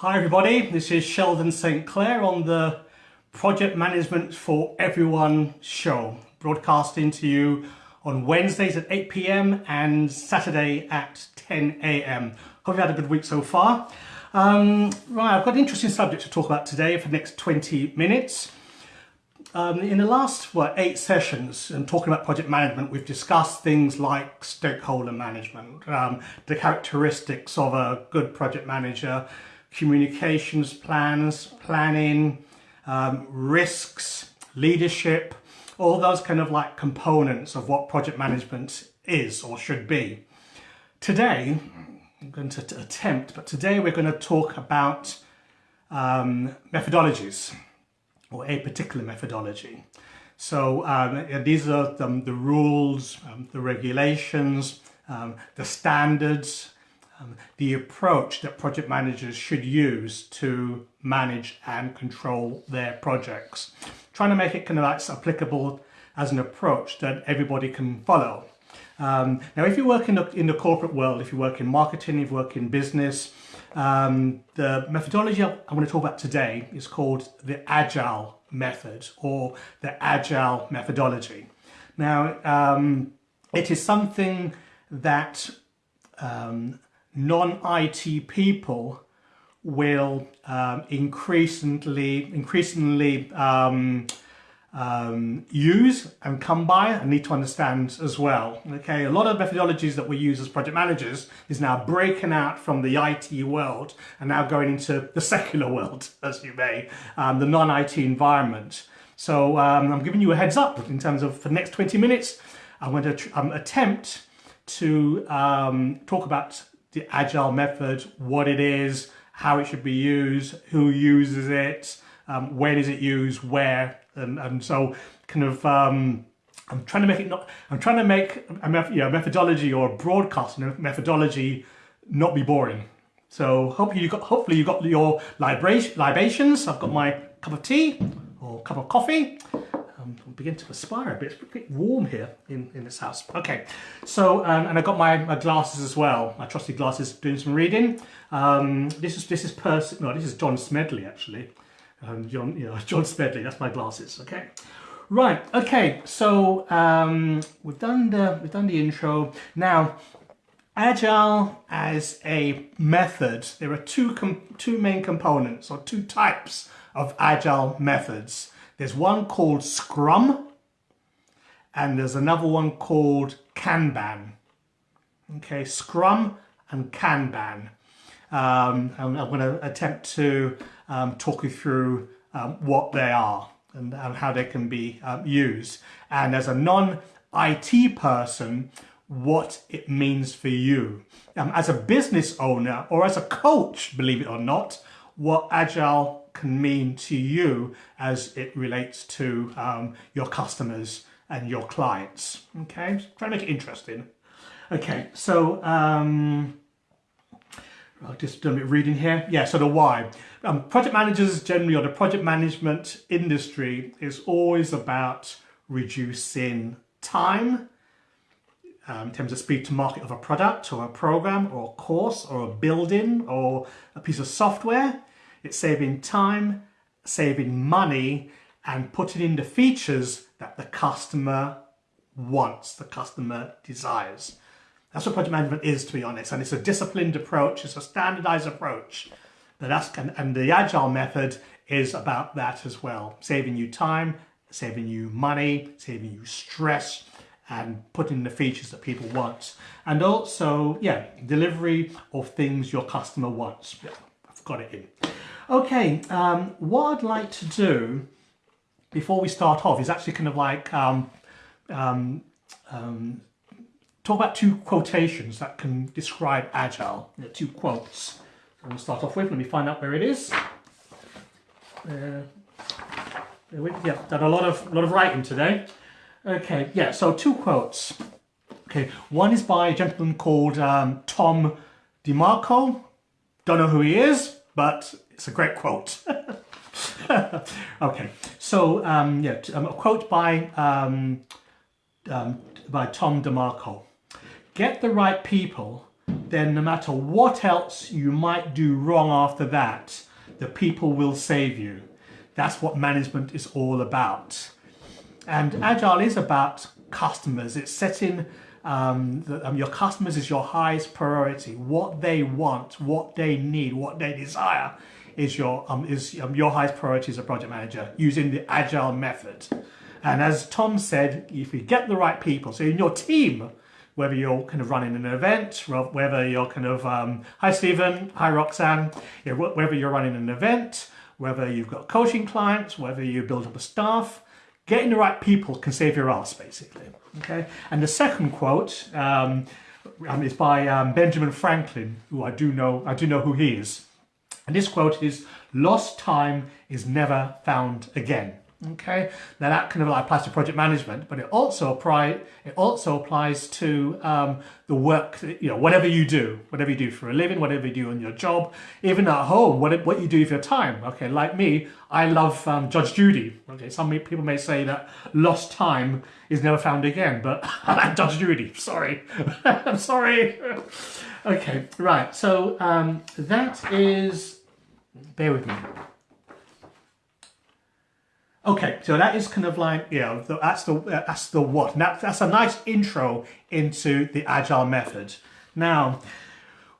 Hi everybody, this is Sheldon St Clair on the Project Management for Everyone show, broadcasting to you on Wednesdays at 8pm and Saturday at 10am. Hope you've had a good week so far. Um, right, I've got an interesting subject to talk about today for the next 20 minutes. Um, in the last what, eight sessions and talking about project management, we've discussed things like stakeholder management, um, the characteristics of a good project manager, communications plans, planning, um, risks, leadership, all those kind of like components of what project management is or should be. Today, I'm going to attempt, but today we're going to talk about um, methodologies or a particular methodology. So um, these are the, the rules, um, the regulations, um, the standards, um, the approach that project managers should use to manage and control their projects. Trying to make it kind of like applicable as an approach that everybody can follow. Um, now, if you work in the, in the corporate world, if you work in marketing, if you work in business, um, the methodology I want to talk about today is called the Agile method or the Agile methodology. Now, um, it is something that um, non-IT people will um, increasingly, increasingly um, um, use and come by and need to understand as well. Okay, a lot of methodologies that we use as project managers is now breaking out from the IT world and now going into the secular world, as you may, um, the non-IT environment. So um, I'm giving you a heads up in terms of for the next 20 minutes, I'm going to um, attempt to talk about the agile method, what it is, how it should be used, who uses it, um, when is it used, where, and, and so kind of um, I'm trying to make it not I'm trying to make a methodology or a broadcasting methodology not be boring. So hopefully you got hopefully you got your libations. I've got my cup of tea or cup of coffee. Um, beginning to perspire a bit. It's warm here in, in this house. Okay, so um, and I got my, my glasses as well. My trusty glasses doing some reading. Um, this is this is Percy. No, this is John Smedley actually. Um, John, you know, John Smedley. That's my glasses. Okay. Right. Okay. So um, we've done the we've done the intro. Now, agile as a method. There are two two main components or two types of agile methods. There's one called Scrum, and there's another one called Kanban. Okay, Scrum and Kanban. Um, I'm, I'm going to attempt to um, talk you through um, what they are and, and, how they can be um, used. And as a non-IT person, what it means for you. Um, as a business owner or as a coach, believe it or not, what Agile can mean to you as it relates to um, your customers and your clients. Okay, try to make it interesting. Okay, so um, I'll just do a bit of reading here. Yeah, so the why. Um, project managers generally, or the project management industry, is always about reducing time um, in terms of speed to market of a product or a program or a course or a building or a piece of software. It's saving time, saving money, and putting in the features that the customer wants, the customer desires. That's what project management is, to be honest. And it's a disciplined approach, it's a standardized approach. And, and the agile method is about that as well. Saving you time, saving you money, saving you stress, and putting in the features that people want. And also, yeah, delivery of things your customer wants. Yeah, I've got it in. Okay, um, what I'd like to do before we start off is actually kind of like um, um, um talk about two quotations that can describe Agile. You know, two quotes. I'm going to start off with. Let me find out where it is. Uh, yeah, done a lot of lot of writing today. Okay, yeah. So two quotes. Okay, one is by a gentleman called um, Tom DeMarco. Don't know who he is, but it's a great quote. okay, so um, yeah, um, a quote by um, um, by Tom DeMarco. Get the right people then no matter what else you might do wrong after that, the people will save you. That's what management is all about. And Agile is about customers. It's setting um, the, um, your customers is your highest priority. What they want, what they need, what they desire is your um, is um, your highest priority as a project manager using the agile method. And as Tom said, if you get the right people, so in your team, whether you're kind of running an event, whether you're kind of, um, hi Stephen, hi Roxanne, you know, whether you're running an event, whether you've got coaching clients, whether you build up a staff, getting the right people can save your ass basically. Okay. And the second quote um, um is by um, Benjamin Franklin, who I do know, I do know who he is. And this quote is, lost time is never found again. Okay, now that kind of like applies to project management, but it also apply it also applies to um, the work. You know, whatever you do, whatever you do for a living, whatever you do on your job, even at home, what what you do with your time. Okay, like me, I love um, Judge Judy. Okay, some people may say that lost time is never found again, but I like Judge Judy. Sorry, I'm sorry. okay, right. So um, that is. Bear with me. Okay, so that is kind of like, you know, that's the, that's the what. That, that's a nice intro into the Agile method. Now,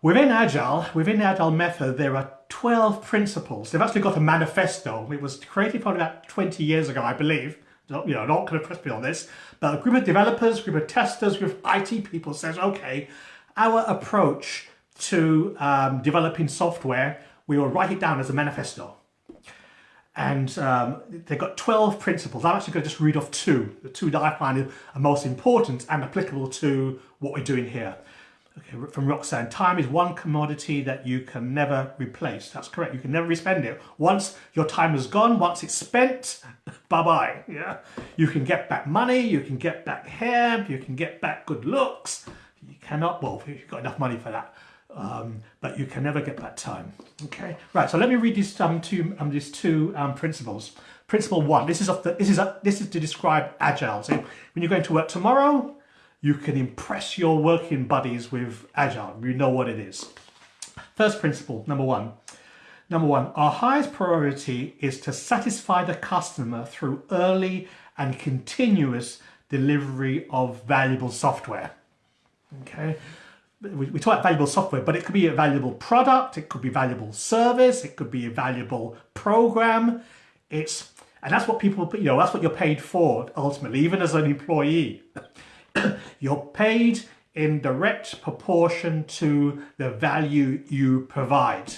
within Agile, within the Agile method, there are 12 principles. They've actually got a manifesto. It was created probably about 20 years ago, I believe. You know, not going to press me on this, but a group of developers, group of testers, group of IT people says, okay, our approach to um, developing software, we will write it down as a manifesto and um, they've got 12 principles. I'm actually going to just read off two, the two that I find are most important and applicable to what we're doing here. Okay, from Roxanne, time is one commodity that you can never replace. That's correct, you can never respend it. Once your time is gone, once it's spent, bye-bye. Yeah, You can get back money, you can get back hair, you can get back good looks. You cannot, well, if you've got enough money for that um, but you can never get that time. Okay, right. So let me read these um, two um, these two um, principles. Principle one. This is of the, this is a, this is to describe agile. So when you're going to work tomorrow, you can impress your working buddies with agile. You know what it is. First principle, number one. Number one, our highest priority is to satisfy the customer through early and continuous delivery of valuable software. Okay, we, we talk about valuable software, but it could be a valuable product, it could be valuable service, it could be a valuable program. It's and that's what people, you know, that's what you're paid for ultimately, even as an employee. you're paid in direct proportion to the value you provide.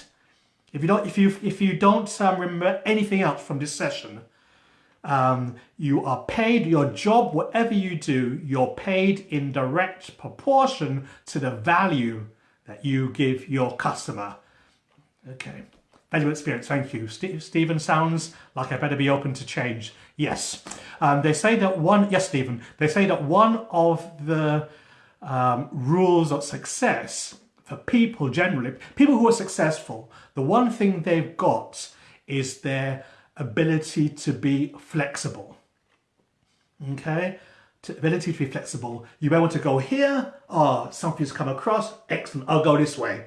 If you don't, if you if you don't um, remember anything else from this session, um, you are paid your job, whatever you do, you're paid in direct proportion to the value that you give your customer. Okay. Value experience, thank you. St Stephen sounds like I better be open to change. Yes. Um, they say that one, yes, Stephen, they say that one of the um, rules of success for people generally, people who are successful, the one thing they've got is their ability to be flexible. Okay, to ability to be flexible. You may want to go here, oh, something's come across, excellent, I'll go this way.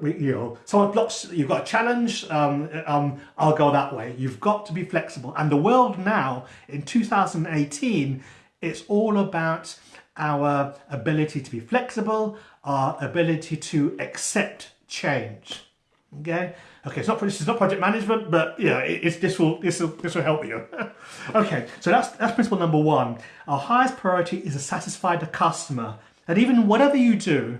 We, you know, someone blocks, you've got a challenge, um, um, I'll go that way. You've got to be flexible. And the world now, in 2018, it's all about our ability to be flexible, our ability to accept change. Okay, okay. It's not this is not project management, but yeah, it's this will this will this will help you. okay, so that's that's principle number one. Our highest priority is to satisfy the customer, and even whatever you do,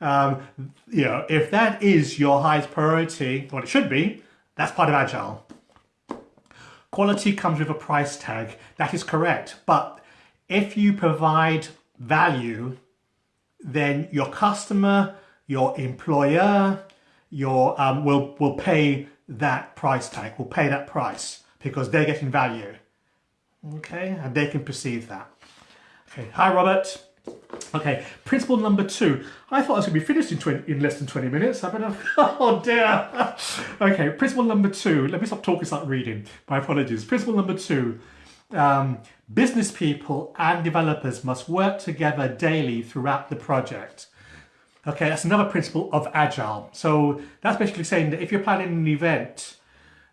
um, you know, if that is your highest priority, what it should be, that's part of agile. Quality comes with a price tag. That is correct, but if you provide value, then your customer, your employer, your um, will will pay that price tag, will pay that price because they're getting value. Okay, and they can perceive that. Okay, hi Robert. Okay, principle number two. I thought I was going to be finished in, 20, in less than 20 minutes. I better, oh dear. okay, principle number two. Let me stop talking, start reading. My apologies. Principle number two. Um, business people and developers must work together daily throughout the project. Okay, that's another principle of agile. So that's basically saying that if you're planning an event,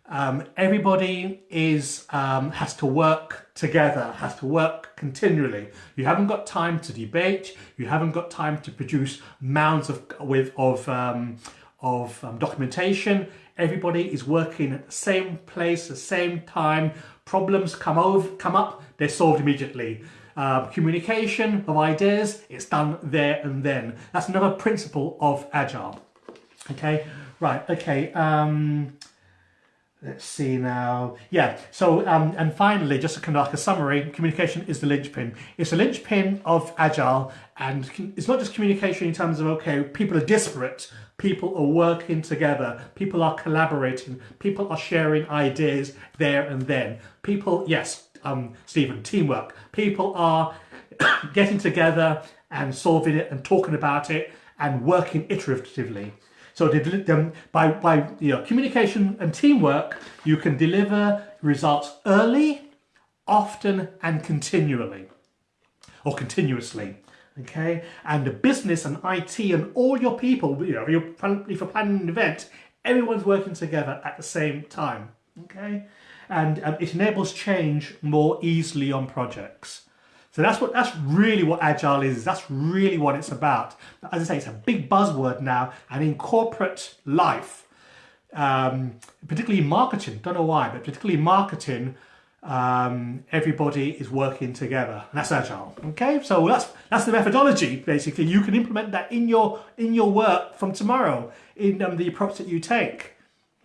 um, everybody is um, has to work together, has to work continually. You haven't got time to debate. You haven't got time to produce mounds of with of um, of um, documentation. Everybody is working at the same place, the same time. Problems come over, come up, they're solved immediately. Uh, communication of ideas, it's done there and then. That's another principle of Agile. Okay, right, okay. Um, let's see now. Yeah, so, um, and finally, just a kind of like a summary, communication is the linchpin. It's the linchpin of Agile, and it's not just communication in terms of, okay, people are disparate, people are working together, people are collaborating, people are sharing ideas there and then. People, yes, um, Stephen, teamwork. People are getting together and solving it and talking about it and working iteratively. So um, by, by you know, communication and teamwork, you can deliver results early, often and continually or continuously. Okay, and the business and IT and all your people, you know, if you're planning an event, everyone's working together at the same time. Okay, and um, it enables change more easily on projects. So that's what that's really what agile is. That's really what it's about. As I say, it's a big buzzword now, and in corporate life, um, particularly marketing. Don't know why, but particularly marketing, um, everybody is working together. That's agile. Okay, so that's that's the methodology. Basically, you can implement that in your in your work from tomorrow in um, the approach that you take.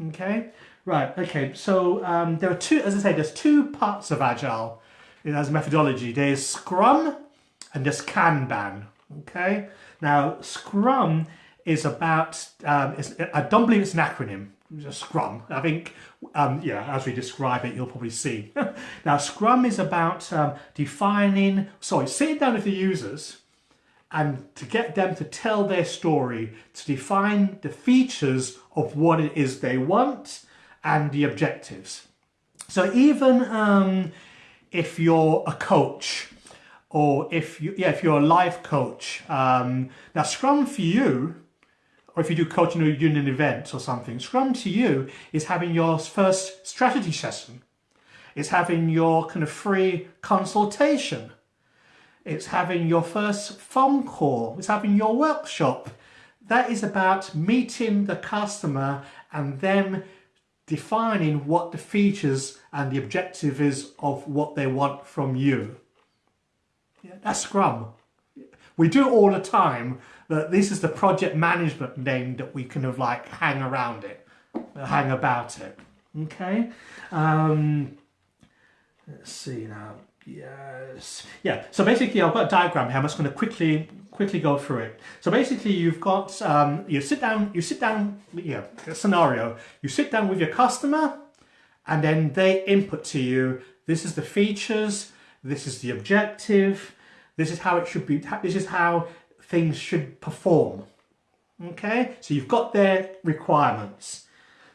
Okay, right. Okay, so um, there are two. As I say, there's two parts of agile as methodology. There's Scrum and there's Kanban. Okay. Now Scrum is about. Um, I don't believe it's an acronym. It's Scrum. I think, um, yeah, as we describe it, you'll probably see. now, Scrum is about um, defining, sorry, sitting down with the users and to get them to tell their story, to define the features of what it is they want and the objectives. So even um, if you're a coach or if you yeah if you're a life coach um, now scrum for you or if you do coaching or you're doing an event or something scrum to you is having your first strategy session. It's having your kind of free consultation. It's having your first phone call. It's having your workshop. That is about meeting the customer and them defining what the features and the objective is of what they want from you. Yeah, that's Scrum. We do it all the time, but this is the project management name that we kind of like hang around it, hang about it. Okay. Um, let's see now. Yes. Yeah. So basically, I've got a diagram here. I'm just going to quickly quickly go through it. So basically, you've got um, you sit down. You sit down. Yeah. Scenario. You sit down with your customer, and then they input to you. This is the features. This is the objective. This is how it should be. This is how things should perform. Okay. So you've got their requirements.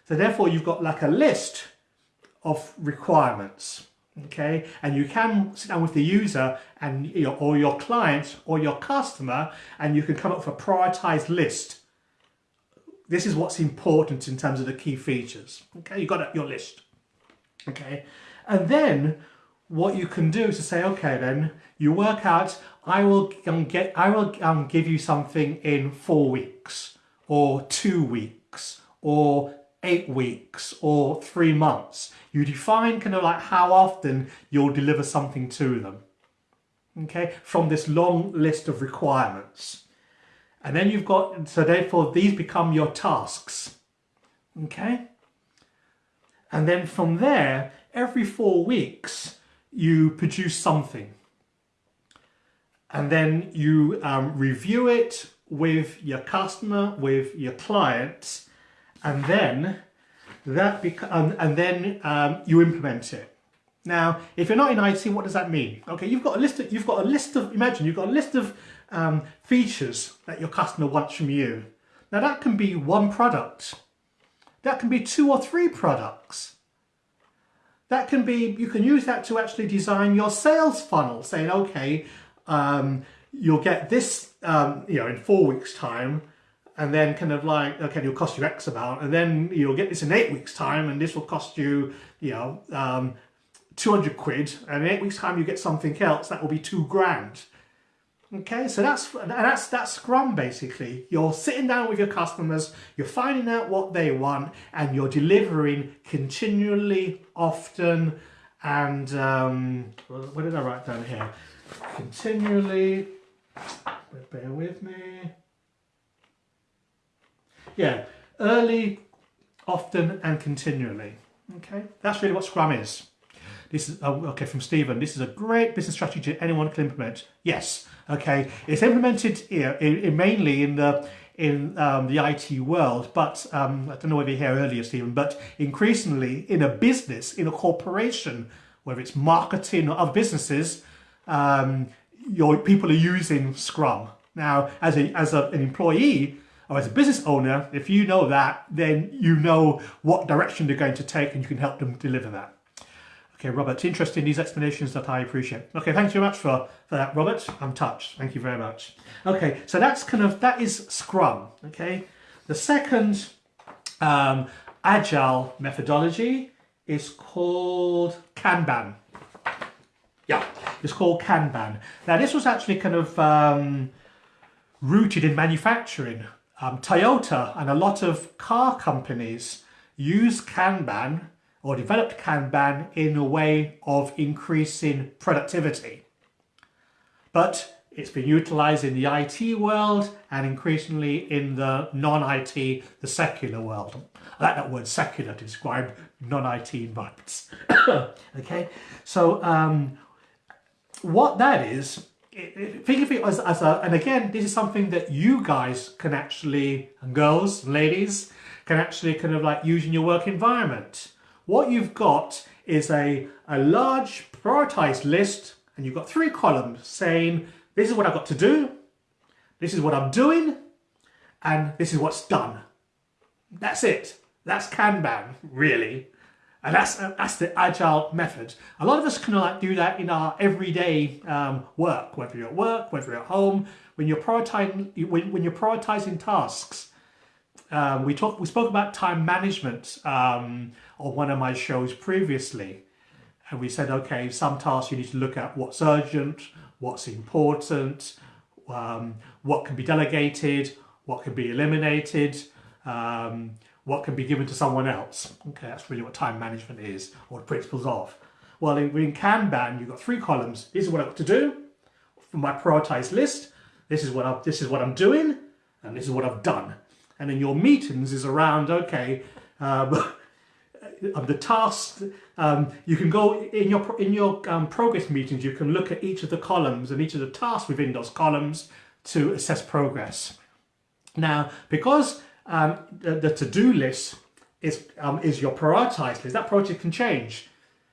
So therefore, you've got like a list of requirements okay? And you can sit down with the user and your, or your client or your customer and you can come up with a prioritized list. This is what's important in terms of the key features okay? You got your list okay? And then what you can do is to say okay then you work out i will um, get i will um, give you something in four weeks or two weeks or eight weeks or three months. You define kind of like how often you'll deliver something to them. Okay, from this long list of requirements. And then you've got, so therefore these become your tasks. Okay. And then from there, every four weeks, you produce something. And then you um, review it with your customer, with your clients, and then that um, and then um, you implement it. Now, if you're not in IT, what does that mean? Okay, you've got a list. Of, you've got a list of. Imagine you've got a list of um, features that your customer wants from you. Now, that can be one product. That can be two or three products. That can be. You can use that to actually design your sales funnel, saying, okay. Um, you'll get this, um, you know, in four weeks time, and then kind of like, okay, it'll cost you X amount, and then you'll get this in eight weeks time, and this will cost you, you know, um, 200 quid, and in eight weeks time you get something else, that will be two grand. Okay, so that's that's that's Scrum basically. You're sitting down with your customers, you're finding out what they want, and you're delivering continually, often, and um, what did I write down here? Continually. Bear with me. Yeah, early, often, and continually. Okay, that's really what Scrum is. This is, oh, okay, from Stephen, this is a great business strategy anyone can implement. Yes, okay. It's implemented here in, in mainly in the in um, the IT world, but um, I don't know whether you hear earlier, Stephen, but increasingly in a business, in a corporation, whether it's marketing or other businesses, um, your people are using Scrum. Now, as, a, as a, an employee or as a business owner, if you know that, then you know what direction they're going to take and you can help them deliver that. Okay, Robert, interesting, these explanations that I appreciate. Okay, thanks very much for, for that, Robert. I'm touched. Thank you very much. Okay, so that's kind of, that is Scrum, okay? The second um, agile methodology is called Kanban. Yeah, it's called Kanban. Now, this was actually kind of um, rooted in manufacturing. Um, Toyota and a lot of car companies use Kanban or developed Kanban in a way of increasing productivity. But it's been utilized in the IT world and increasingly in the non-IT, the secular world. I like that word secular to describe non-IT environments. okay, so um, what that is, think of it as, as a, and again, this is something that you guys can actually, and girls, ladies, can actually kind of like use in your work environment. What you've got is a, a large prioritized list and you've got three columns saying, this is what I've got to do, this is what I'm doing, and this is what's done. That's it. That's Kanban, really. And that's, that's the agile method. A lot of us can like do that in our everyday um, work, whether you're at work, whether you're at home, when you're prioritizing, when, when you're prioritizing tasks. Um, we talked, we spoke about time management um, on one of my shows previously. And we said, okay, some tasks you need to look at what's urgent, what's important, um, what can be delegated, what can be eliminated, um, what can be given to someone else. Okay, that's really what time management is, or the principles of. Well, in, in Kanban, you've got three columns. This is what I've got to do for my prioritized list. This is what i this is what I'm doing, and this is what I've done. And in your meetings is around, okay, um, the tasks, um, you can go in your in your um, progress meetings, you can look at each of the columns and each of the tasks within those columns to assess progress. Now, because um, the, the to-do list is um, is your prioritized list, that project can change.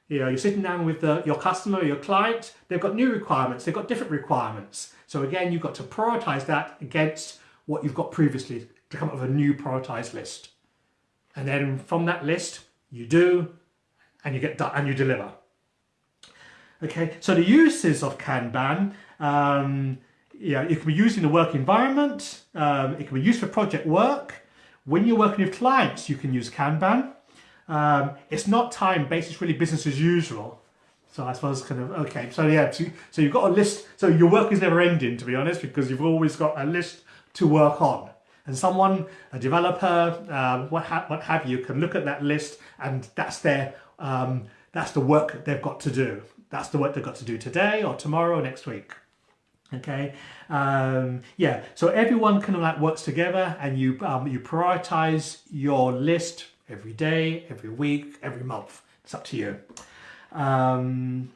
You know, you're sitting down with the, your customer, your client, they've got new requirements, they've got different requirements. So again, you've got to prioritize that against what you've got previously to come up with a new prioritized list. And then from that list, you do, and you get done, and you deliver. Okay, so the uses of Kanban, um, yeah, it can be used in a work environment, um, it can be used for project work. When you're working with clients, you can use Kanban. Um, it's not time-based, it's really business as usual. So I suppose kind of, okay, so yeah, so, so you've got a list, so your work is never ending, to be honest, because you've always got a list to work on. And someone, a developer, um, what, ha what have you, can look at that list and that's their, um, that's the work they've got to do. That's the work they've got to do today or tomorrow or next week. Okay, um, yeah, so everyone kind of like works together and you, um, you prioritize your list every day, every week, every month. It's up to you. Um,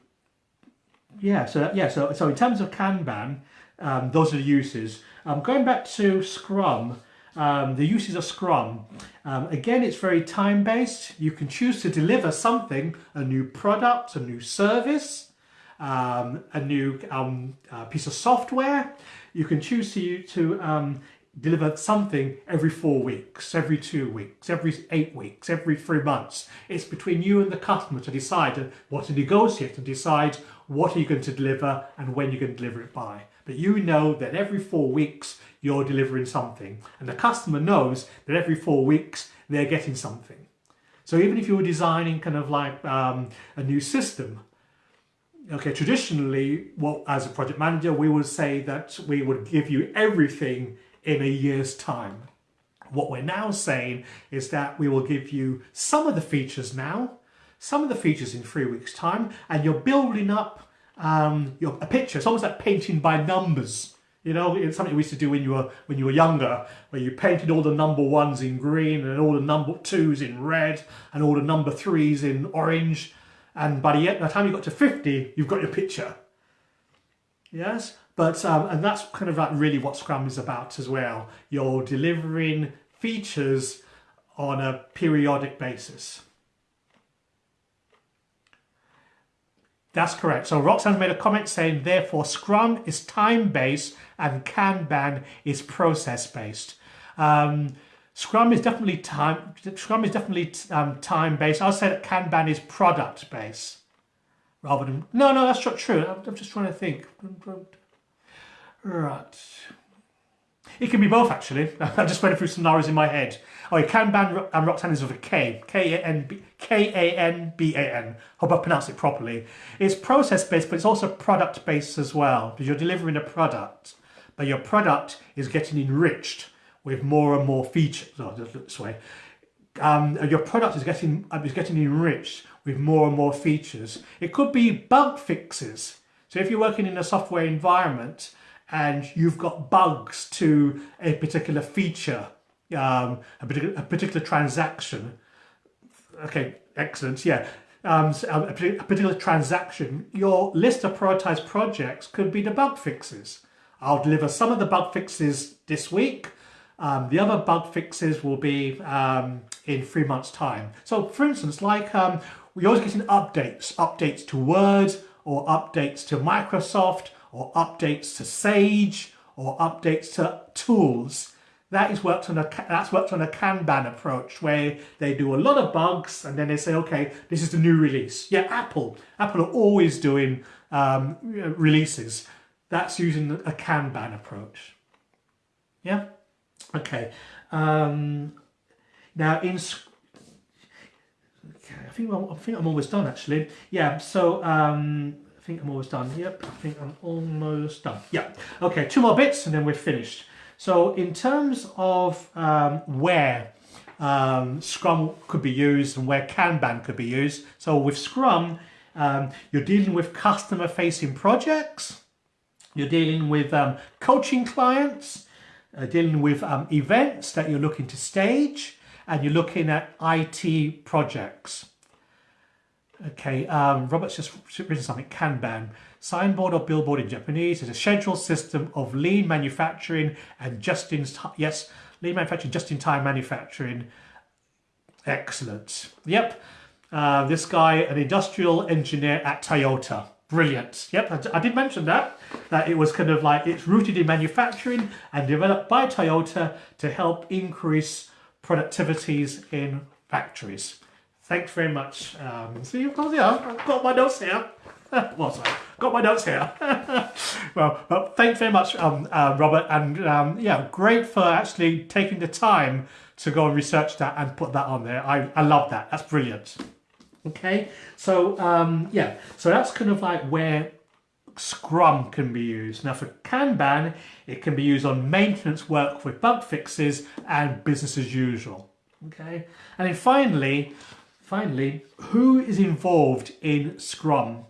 yeah, so yeah, so, so in terms of Kanban, um, those are the uses. Um, going back to Scrum, um, the uses of Scrum. Um, again, it's very time-based. You can choose to deliver something, a new product, a new service, um, a new um, uh, piece of software. You can choose to, to um, deliver something every four weeks, every two weeks, every eight weeks, every three months. It's between you and the customer to decide what to negotiate and decide what are you going to deliver and when you're going to deliver it by. but you know that every four weeks you're delivering something and the customer knows that every four weeks they're getting something. So even if you were designing kind of like um, a new system, okay, traditionally, well, as a project manager, we would say that we would give you everything in a year's time. What we're now saying is that we will give you some of the features now, some of the features in three weeks time, and you're building up um, your, a picture. It's almost like painting by numbers. You know, it's something we used to do when you were when you were younger, where you painted all the number ones in green and all the number twos in red and all the number threes in orange. And by the, by the time you got to 50, you've got your picture. Yes, but um, and that's kind of like really what Scrum is about as well. You're delivering features on a periodic basis. That's correct. So Roxanne made a comment saying, therefore, Scrum is time-based and Kanban is process-based. Um, Scrum is definitely time. Scrum is definitely um, time-based. I'll say that Kanban is product-based, rather than. No, no, that's not true. I'm, I'm just trying to think. Right. It can be both, actually. I'm just went through scenarios in my head. Oh, Kanban and Roxanne is with a K. K-A-N-B, K-A-N-B-A-N. Hope I pronounce it properly. It's process-based, but it's also product-based as well, because you're delivering a product, but your product is getting enriched with more and more features. Oh, this way. Um, your product is getting is getting enriched with more and more features. It could be bug fixes. So if you're working in a software environment and you've got bugs to a particular feature, um, a, particular, a particular transaction. Okay, excellent, yeah. Um, a, a particular transaction, your list of prioritized projects could be the bug fixes. I'll deliver some of the bug fixes this week. Um, the other bug fixes will be um, in three months' time. So, for instance, like um, we're always getting updates, updates to Word or updates to Microsoft or updates to Sage or updates to tools. That is worked on a that's worked on a Kanban approach where they do a lot of bugs and then they say, okay, this is the new release. Yeah, Apple. Apple are always doing um, releases. That's using a Kanban approach. Yeah. Okay. Um, now in okay, I think I think I'm almost done actually. Yeah. So um, I think I'm almost done. Yep, I think I'm almost done. Yeah. Okay, two more bits and then we're finished. So in terms of um, where um, Scrum could be used and where Kanban could be used. So with Scrum, um, you're dealing with customer facing projects, you're dealing with um, coaching clients, uh, dealing with um, events that you're looking to stage, and you're looking at IT projects. Okay, um, Robert's just written something, Kanban. Signboard or billboard in Japanese is a schedule system of lean manufacturing and just in time, yes, lean manufacturing, just in time manufacturing. Excellent. Yep, uh, this guy, an industrial engineer at Toyota. Brilliant. Yep, I, did mention that, that it was kind of like, it's rooted in manufacturing and developed by Toyota to help increase productivities in factories. Thanks very much. Um, see, of course, yeah, I've got my notes here. well, sorry, got my notes here. well, but thanks very much, um, uh, Robert, and um, yeah, great for actually taking the time to go and research that and put that on there. I, I love that. That's brilliant. Okay, so um, yeah, so that's kind of like where Scrum can be used. Now for Kanban, it can be used on maintenance work with bug fixes and business as usual. Okay, and then finally, Finally, who is involved in Scrum?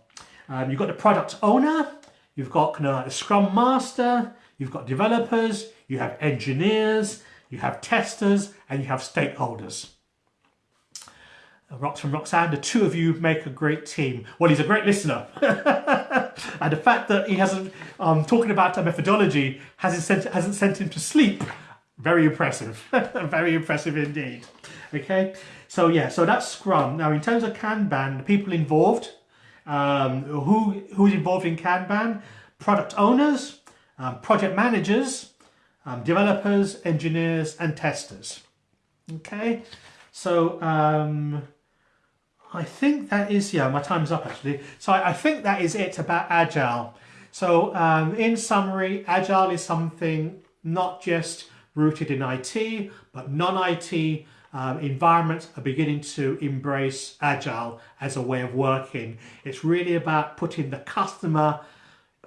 Um, you've got the product owner, you've got kind of like the Scrum Master, you've got developers, you have engineers, you have testers, and you have stakeholders. Uh, Rox from Roxanne, the two of you make a great team. Well, he's a great listener. and the fact that he hasn't, um, talking about a methodology, hasn't sent, hasn't sent him to sleep, very impressive. very impressive indeed. Okay. So yeah, so that's Scrum. Now in terms of Kanban, the people involved, um, who who's involved in Kanban? Product owners, um, project managers, um, developers, engineers, and testers. Okay, so um, I think that is yeah, my time's up actually. So I, I think that is it about Agile. So um, in summary, Agile is something not just rooted in IT, but non-IT um, environments are beginning to embrace Agile as a way of working. It's really about putting the customer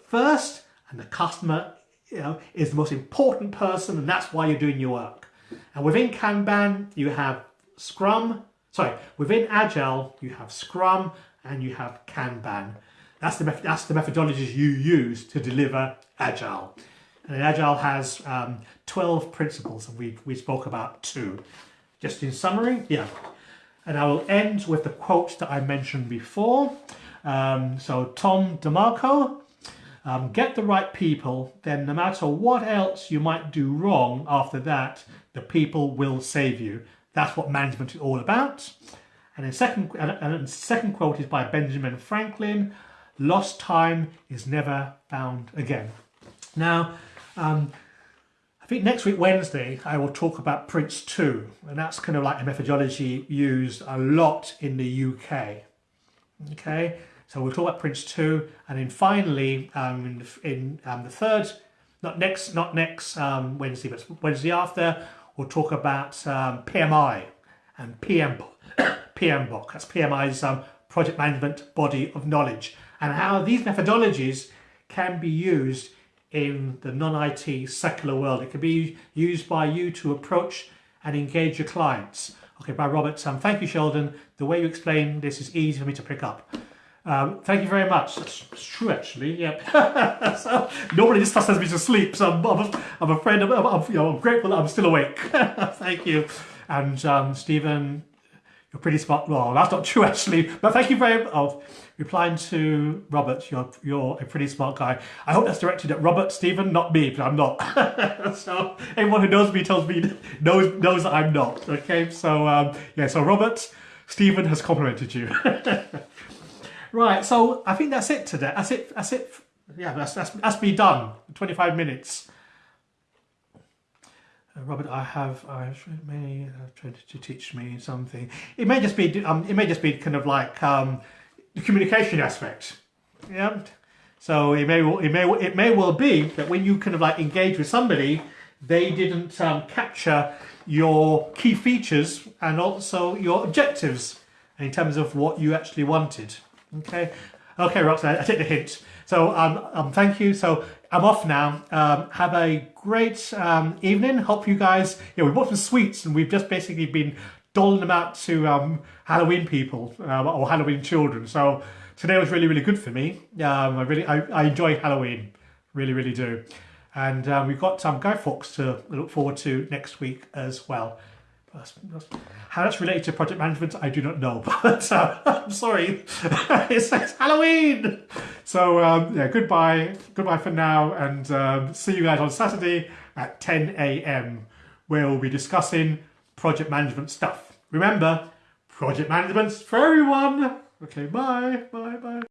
first and the customer you know, is the most important person and that's why you're doing your work. And within Kanban, you have Scrum, sorry, within Agile, you have Scrum and you have Kanban. That's the, that's the methodologies you use to deliver Agile. And Agile has um, 12 principles and we, we spoke about two. Just in summary, yeah. And I will end with the quote that I mentioned before. Um, so Tom DeMarco, um, get the right people, then no matter what else you might do wrong after that, the people will save you. That's what management is all about. And the second, and second quote is by Benjamin Franklin, lost time is never found again. Now, um, I think next week, Wednesday, I will talk about Prince 2, and that's kind of like a methodology used a lot in the UK. Okay, so we'll talk about Prince 2, and then finally, um, in, the, in um, the third, not next, not next um, Wednesday, but Wednesday after, we'll talk about um, PMI and PM, PMBOK. That's PMI's um, project management body of knowledge, and how these methodologies can be used in the non-IT secular world. It can be used by you to approach and engage your clients. Okay, by Robert, um, thank you, Sheldon. The way you explain this is easy for me to pick up. Um, thank you very much. That's, that's true, actually. Yep. so, normally this stuff sends me to sleep, so I'm, I'm, I'm afraid, I'm, I'm, you know, I'm grateful that I'm still awake. thank you. And um, Stephen, you're pretty smart. Well, that's not true, actually. But thank you very much. Oh, replying to Robert, you're, you're a pretty smart guy. I hope that's directed at Robert, Stephen, not me, but I'm not. so anyone who knows me tells me, knows, knows that I'm not. Okay, so um, yeah, so Robert, Stephen has complimented you. Right, so I think that's it today. That's it. That's it. Yeah, that's, that's, that's me done. 25 minutes. Uh, Robert, I have, I may have tried to teach me something. It may just be, um, it may just be kind of like um, the communication aspect. Yeah. So it may, it may, it may well be that when you kind of like engage with somebody, they didn't um, capture your key features and also your objectives in terms of what you actually wanted. Okay. Okay, Roxanne, I take the hint. So um, um, thank you. So I'm off now. Um, have a great um, evening. Hope you guys, yeah, we bought some sweets and we've just basically been doling them out to um, Halloween people um, or Halloween children. So today was really, really good for me. Um, I really, I, I enjoy Halloween, really, really do. And um, we've got um, Guy Fawkes to look forward to next week as well. How that's related to project management, I do not know, but uh, I'm sorry. it says Halloween. So um, yeah, goodbye, goodbye for now, and um, see you guys on Saturday at 10 a.m. where we'll be discussing project management stuff. Remember, project management's for everyone. Okay, bye, bye, bye.